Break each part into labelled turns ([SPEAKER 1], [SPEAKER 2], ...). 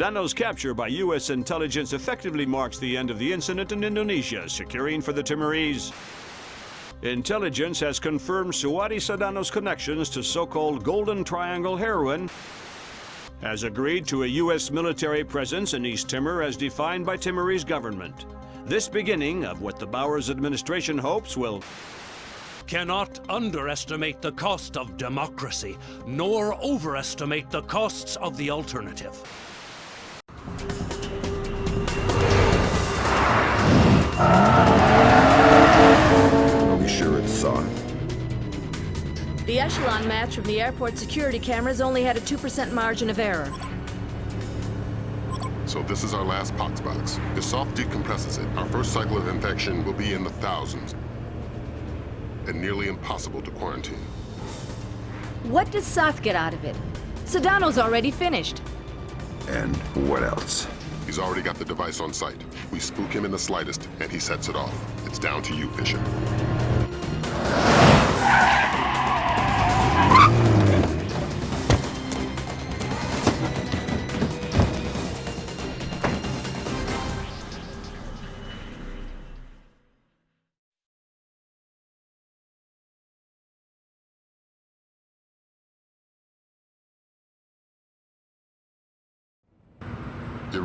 [SPEAKER 1] Sadono's capture by U.S. intelligence effectively marks the end of the incident in Indonesia, securing for the Timorese. Intelligence has confirmed Suhadi Sadono's connections to so-called Golden Triangle heroin, has agreed to a U.S. military presence in East Timor as defined by Timorese government. This beginning of what the Bowers administration hopes will
[SPEAKER 2] cannot underestimate the cost of democracy, nor overestimate the costs of the alternative.
[SPEAKER 3] Are we sure it's Soth?
[SPEAKER 4] The echelon match from the airport security cameras only had a 2% margin of error.
[SPEAKER 5] So this is our last pox box. If Soth decompresses it, our first cycle of infection will be in the thousands and nearly impossible to quarantine.
[SPEAKER 4] What does Soth get out of it? Sadono's already finished.
[SPEAKER 3] And what else?
[SPEAKER 5] He's already got the device on site. We spook him in the slightest, and he sets it off. It's down to you, Fisher.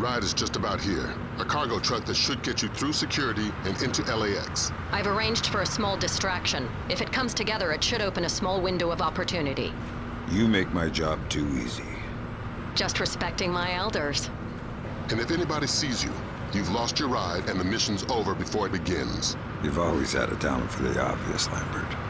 [SPEAKER 5] Ride is just about here. A cargo truck that should get you through security and into LAX.
[SPEAKER 6] I've arranged for a small distraction. If it comes together, it should open a small window of opportunity.
[SPEAKER 3] You make my job too easy.
[SPEAKER 6] Just respecting my elders.
[SPEAKER 5] And if anybody sees you, you've lost your ride and the mission's over before it begins.
[SPEAKER 3] You've always had a talent for the obvious, Lambert.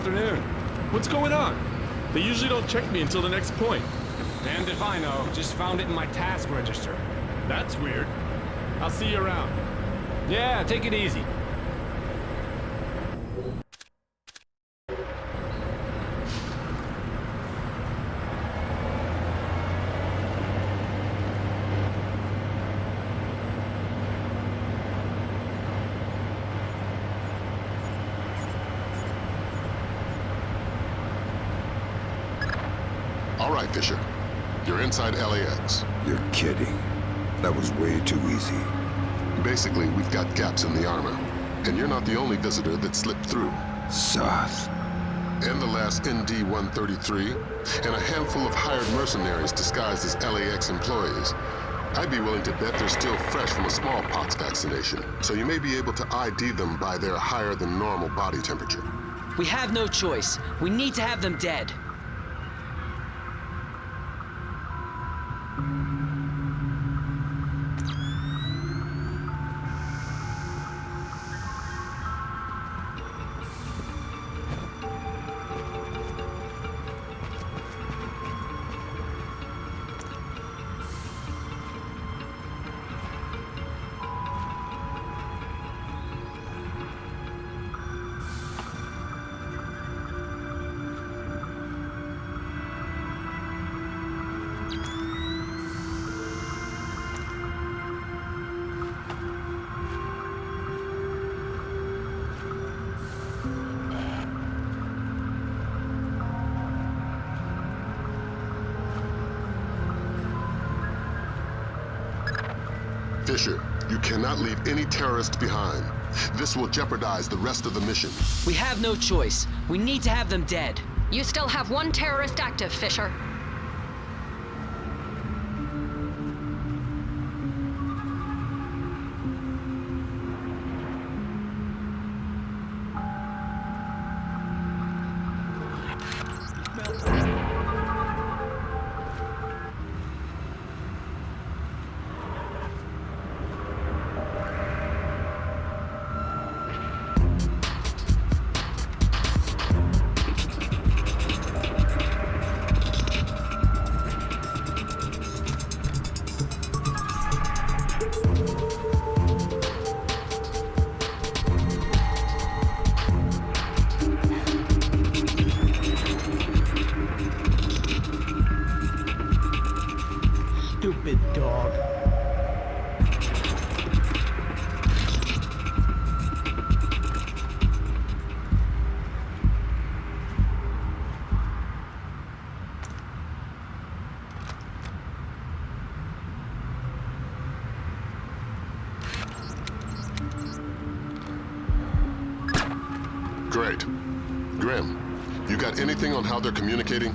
[SPEAKER 7] Afternoon. What's going on? They usually don't check me until the next point.
[SPEAKER 8] Damned if I know. Just found it in my task register.
[SPEAKER 7] That's weird. I'll see you around.
[SPEAKER 8] Yeah, take it easy.
[SPEAKER 5] All right, Fisher. You're inside LAX.
[SPEAKER 3] You're kidding. That was way too easy.
[SPEAKER 5] Basically, we've got gaps in the armor. And you're not the only visitor that slipped through.
[SPEAKER 3] Soth.
[SPEAKER 5] And the last ND-133, and a handful of hired mercenaries disguised as LAX employees. I'd be willing to bet they're still fresh from a smallpox vaccination, so you may be able to ID them by their higher than normal body temperature.
[SPEAKER 9] We have no choice. We need to have them dead.
[SPEAKER 5] You cannot leave any terrorists behind. This will jeopardize the rest of the mission.
[SPEAKER 9] We have no choice. We need to have them dead.
[SPEAKER 6] You still have one terrorist active, Fisher.
[SPEAKER 5] Great. Grim, you got anything on how they're communicating?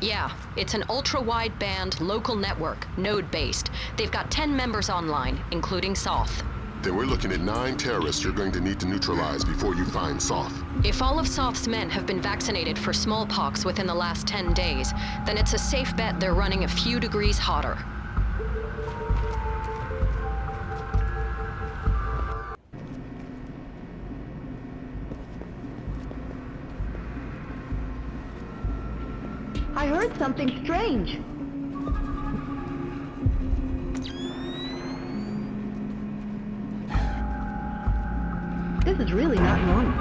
[SPEAKER 6] Yeah, it's an ultra-wideband local network, node-based. They've got 10 members online, including Soth.
[SPEAKER 5] Then we're looking at nine terrorists you're going to need to neutralize before you find Soth.
[SPEAKER 6] If all of Soth's men have been vaccinated for smallpox within the last 10 days, then it's a safe bet they're running a few degrees hotter.
[SPEAKER 10] Heard something strange. This is really not normal.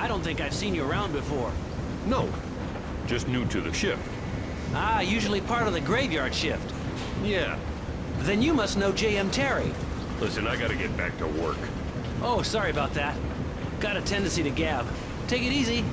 [SPEAKER 9] I don't think I've seen you around before.
[SPEAKER 7] No, just new to the shift.
[SPEAKER 9] Ah, usually part of the graveyard shift.
[SPEAKER 7] Yeah.
[SPEAKER 9] Then you must know J.M. Terry.
[SPEAKER 7] Listen, I gotta get back to work.
[SPEAKER 9] Oh, sorry about that. Got a tendency to gab. Take it easy.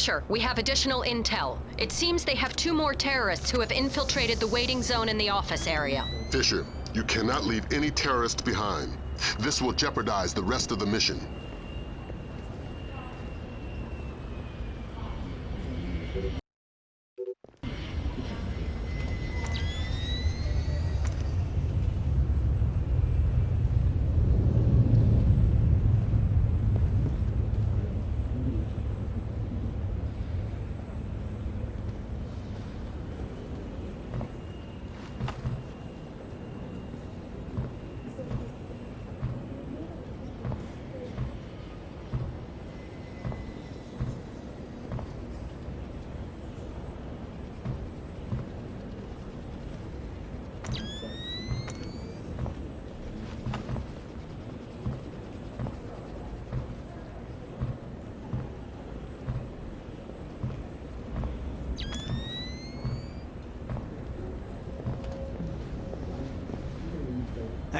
[SPEAKER 5] Fisher,
[SPEAKER 6] we have additional intel. It seems they have two more terrorists who have infiltrated the waiting zone in the office area.
[SPEAKER 5] Fisher, you cannot leave any terrorists behind. This will jeopardize the rest of the mission.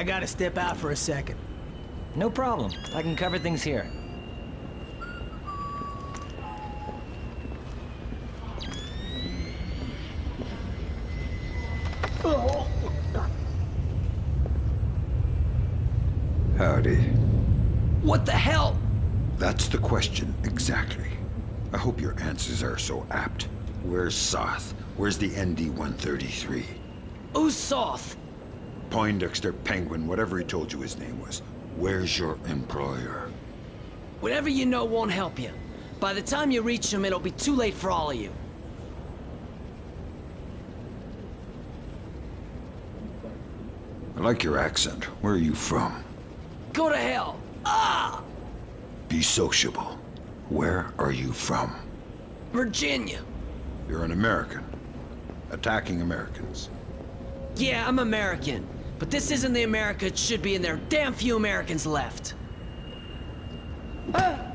[SPEAKER 11] I gotta step out for a second.
[SPEAKER 12] No problem. I can cover things here.
[SPEAKER 3] Howdy.
[SPEAKER 11] What the hell?
[SPEAKER 3] That's the question, exactly. I hope your answers are so apt. Where's Soth? Where's the ND-133?
[SPEAKER 11] Who's Soth?
[SPEAKER 3] Poindexter, Penguin, whatever he told you his name was. Where's your employer?
[SPEAKER 11] Whatever you know won't help you. By the time you reach him, it'll be too late for all of you.
[SPEAKER 3] I like your accent. Where are you from?
[SPEAKER 11] Go to hell! Ah!
[SPEAKER 3] Be sociable. Where are you from?
[SPEAKER 11] Virginia.
[SPEAKER 3] You're an American. Attacking Americans.
[SPEAKER 11] Yeah, I'm American. But this isn't the America it should be, and there are damn few Americans left. Ah!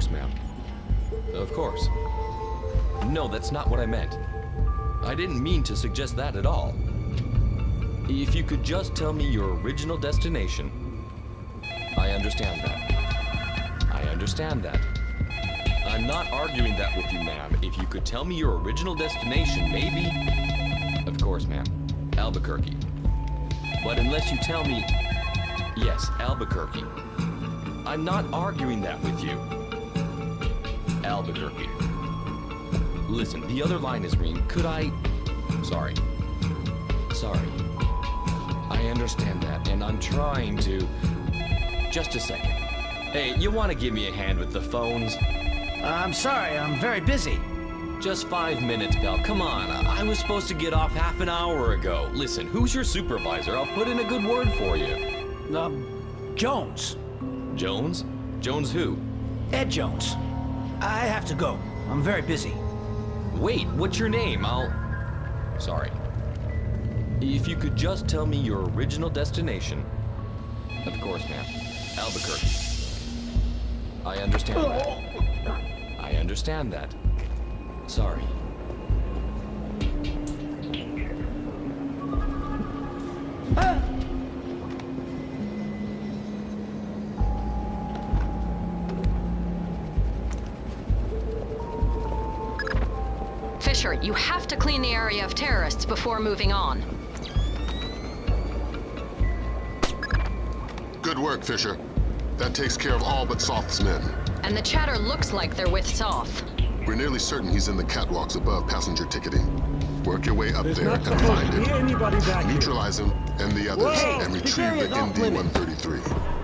[SPEAKER 13] Course, ma'am. Of course. No, that's not what I meant. I didn't mean to suggest that at all. If you could just tell me your original destination. I understand that. I understand that. I'm not arguing that with you, ma'am. If you could tell me your original destination, maybe... Of course, ma'am. Albuquerque. But unless you tell me... Yes, Albuquerque. I'm not arguing that with you. Albuquerque. Listen, the other line is green. Could I... Sorry. Sorry. I understand that, and I'm trying to... Just a second. Hey, you want to give me a hand with the phones?
[SPEAKER 9] I'm sorry, I'm very busy.
[SPEAKER 13] Just five minutes, pal. Come on. I was supposed to get off half an hour ago. Listen, who's your supervisor? I'll put in a good word for you.
[SPEAKER 9] Um, Jones.
[SPEAKER 13] Jones? Jones who?
[SPEAKER 9] Ed Jones. I have to go. I'm very busy.
[SPEAKER 13] Wait, what's your name? I'll... Sorry. If you could just tell me your original destination. Of course, ma'am. Albuquerque. I understand that. I understand that. Sorry.
[SPEAKER 6] To clean the area of terrorists before moving on.
[SPEAKER 5] Good work, Fisher. That takes care of all but Soth's men.
[SPEAKER 6] And the chatter looks like they're with Soth.
[SPEAKER 5] We're nearly certain he's in the catwalks above passenger ticketing. Work your way up
[SPEAKER 14] There's
[SPEAKER 5] there and find him.
[SPEAKER 14] anybody back here.
[SPEAKER 5] Neutralize him and the others
[SPEAKER 14] Whoa,
[SPEAKER 5] and retrieve
[SPEAKER 14] area's
[SPEAKER 5] the
[SPEAKER 14] off limits.
[SPEAKER 5] ND-133.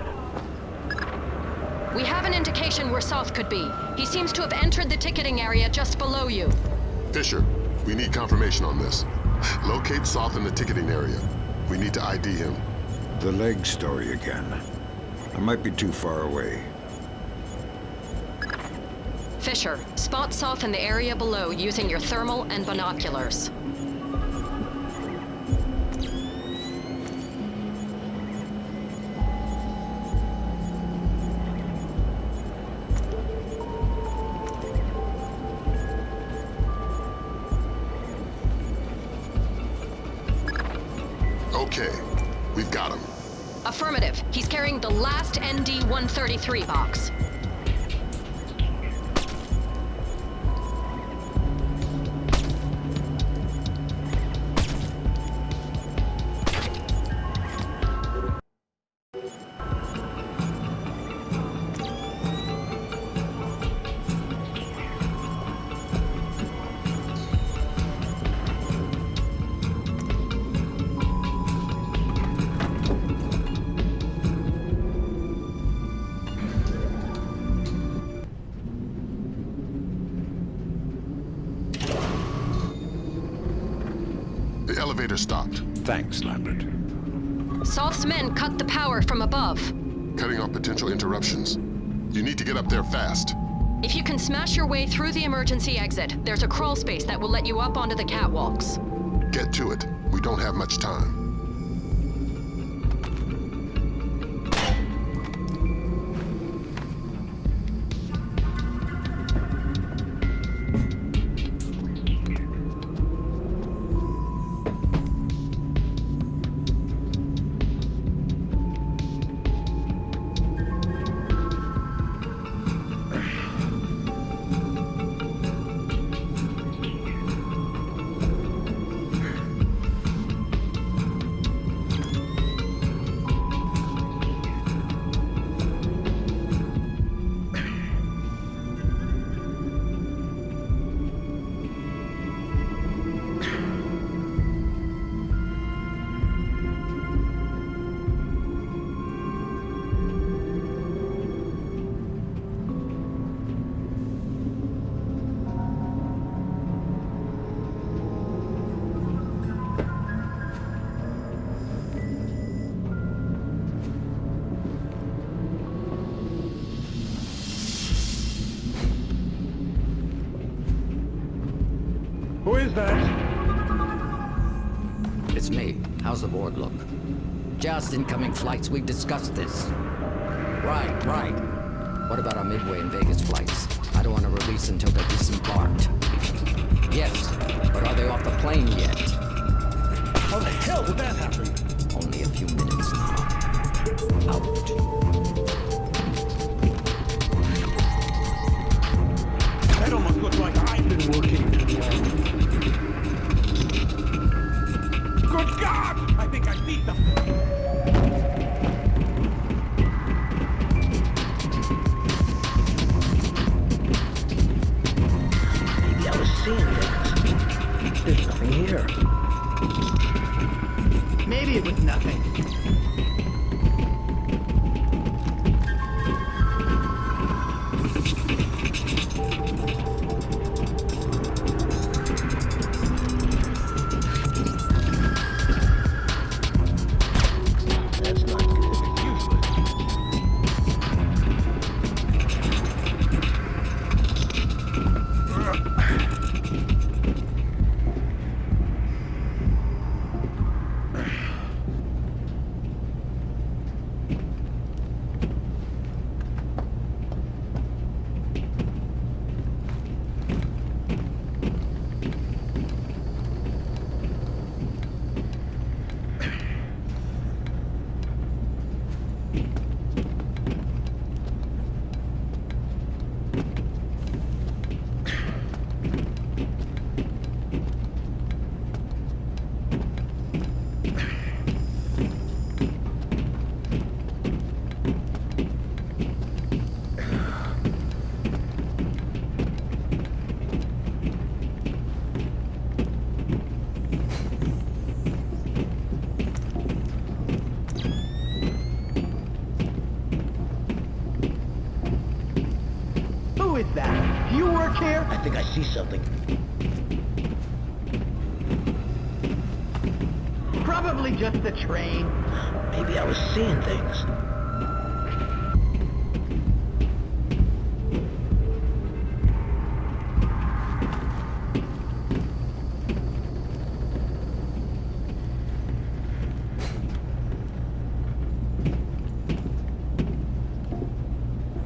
[SPEAKER 6] We have an indication where Soth could be. He seems to have entered the ticketing area just below you.
[SPEAKER 5] Fisher, we need confirmation on this. Locate Soth in the ticketing area. We need to ID him.
[SPEAKER 3] The leg story again. I might be too far away.
[SPEAKER 6] Fisher, spot Soth in the area below using your thermal and binoculars. ND-133 box.
[SPEAKER 5] Elevator stopped.
[SPEAKER 3] Thanks, Lambert.
[SPEAKER 6] Soth's men cut the power from above.
[SPEAKER 5] Cutting off potential interruptions. You need to get up there fast.
[SPEAKER 6] If you can smash your way through the emergency exit, there's a crawl space that will let you up onto the catwalks.
[SPEAKER 5] Get to it. We don't have much time.
[SPEAKER 14] That?
[SPEAKER 15] It's me. How's the board look? Just incoming flights. We've discussed this. Right, right. What about our Midway and Vegas flights? I don't want to release until they're disembarked. Yes, but are they off the plane yet?
[SPEAKER 14] How the hell did that happen?
[SPEAKER 15] Only a few minutes now. Out.
[SPEAKER 16] Something.
[SPEAKER 14] Probably just the train.
[SPEAKER 16] Maybe I was seeing things.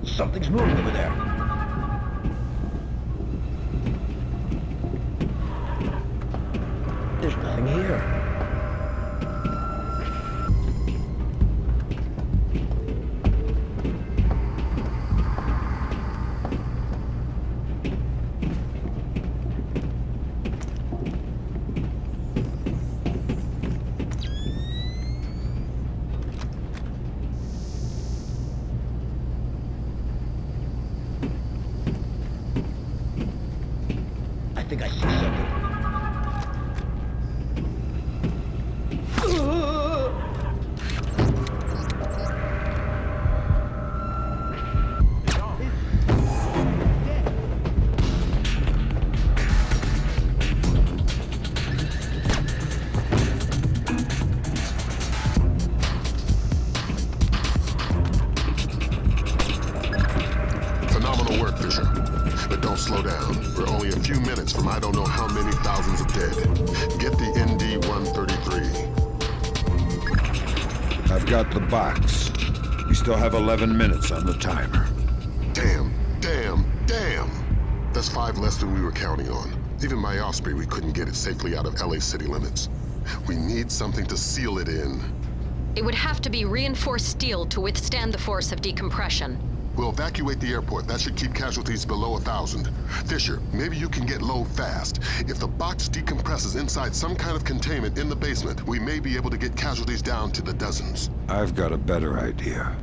[SPEAKER 16] Something's moving over there. There's here.
[SPEAKER 5] The.
[SPEAKER 3] We still have 11 minutes on the timer.
[SPEAKER 5] Damn, damn, damn! That's five less than we were counting on. Even my Osprey, we couldn't get it safely out of LA city limits. We need something to seal it in.
[SPEAKER 6] It would have to be reinforced steel to withstand the force of decompression.
[SPEAKER 5] We'll evacuate the airport. That should keep casualties below a thousand. Fisher, maybe you can get low fast. If the box decompresses inside some kind of containment in the basement, we may be able to get casualties down to the dozens.
[SPEAKER 3] I've got a better idea.